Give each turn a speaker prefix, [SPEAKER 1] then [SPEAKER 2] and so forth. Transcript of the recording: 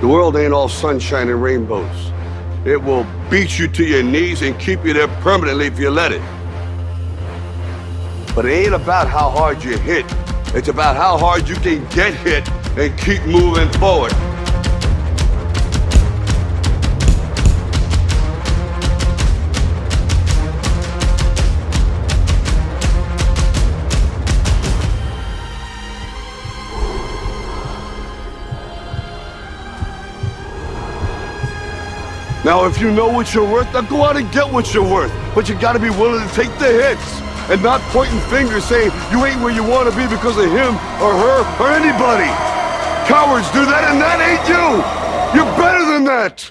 [SPEAKER 1] The world ain't all sunshine and rainbows. It will beat you to your knees and keep you there permanently if you let it. But it ain't about how hard you hit. It's about how hard you can get hit and keep moving forward. Now, if you know what you're worth, then go out and get what you're worth. But you gotta be willing to take the hits and not pointing fingers saying you ain't where you want to be because of him or her or anybody. Cowards do that and that ain't you. You're better than that.